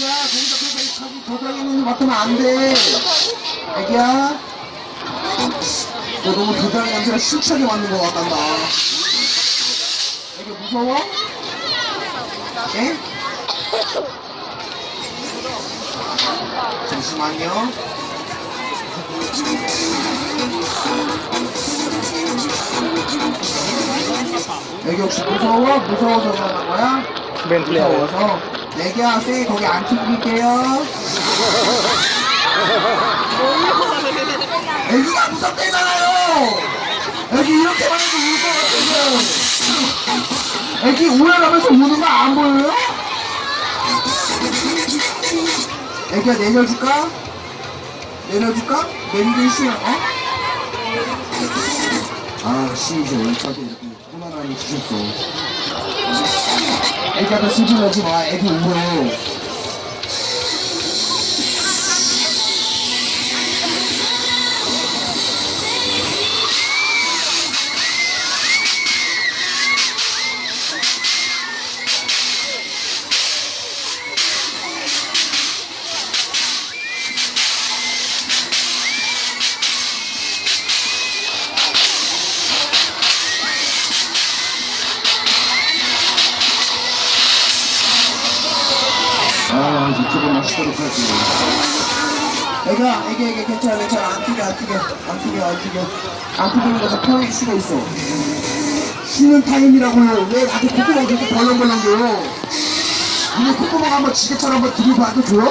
애기야, 거기서 계속 자기 겨드랑이는 맡으면 안 돼. 애기야. 너 너무 겨드랑이 냄새가 심차게 맡는 것 같단다. 애기 무서워? 예? 잠시만요. 애기 혹시 무서워? 무서워서 그러는 거야? 무서워서 애기야 쌤이 거기 안 튕길게요 애기가 무섭대잖아요 애기 이렇게만 해도 울것 같은데 애기 우울하면서 우는 거 안 보여요? 애기야 내려줄까? 내려줄까? 내리기 싫어 어? 아 시이제 원차게 이렇게 호만함이 주셨어 애기한테 승질내지 마. 애기 울어. 조금 마시도록 할게요. 애가, 애기, 애기, 괜찮아, 괜찮아. 안 튀겨, 안 튀겨. 안 튀겨, 안 튀겨. 안 튀기는 거서 편하게 쉬고 있어. 쉬는 타임이라고요. 왜 나한테 콧구멍 계속 벌렁벌렁겨요? 니네 콧구멍 한번 지게처럼 한번 들이봐도 줘요?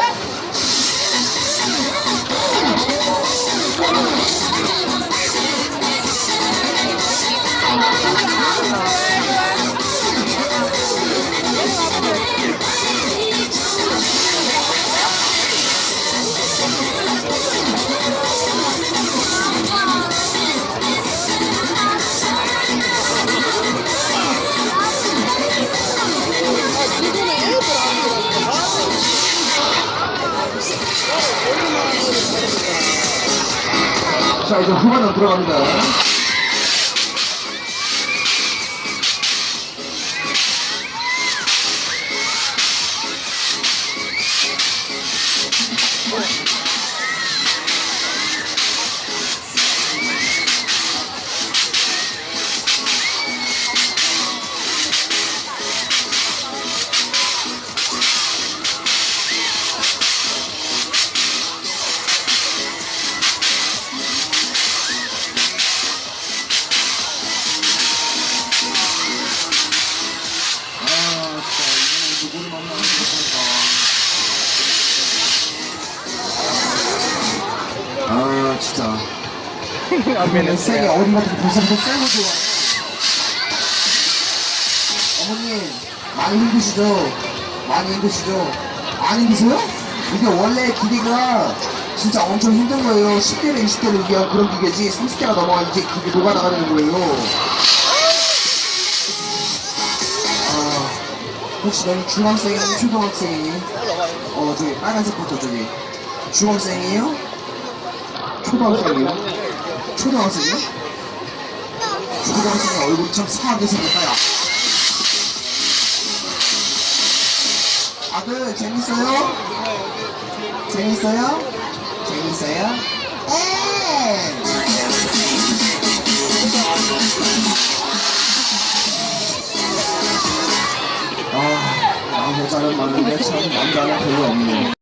자, 이제 후반으로 들어갑니다. 안면은 쌤이 어디 같은 벌써부터 쌤을 좋아. 어머님, 많이 힘드시죠? 많이 힘드시죠? 안 힘드세요? 이게 원래 기계가 진짜 엄청 힘든 거예요. 10대를 20대를 위한 그런 기계지 30대가 넘어가 이제 그게 녹아나가는 거예요. 아, 혹시 너는 중학생이니 초등학생이니? 어, 저기 빨간색부터 저기. 중학생이에요? 초등학생이에요? 초등학생이요? 초등학생이 얼굴이 참 사하게 생겼다, 야. 아들, 재밌어요? 재밌어요? 재밌어요? 네! 아, 남 여자는 많은데 참 남자는 별로 없네.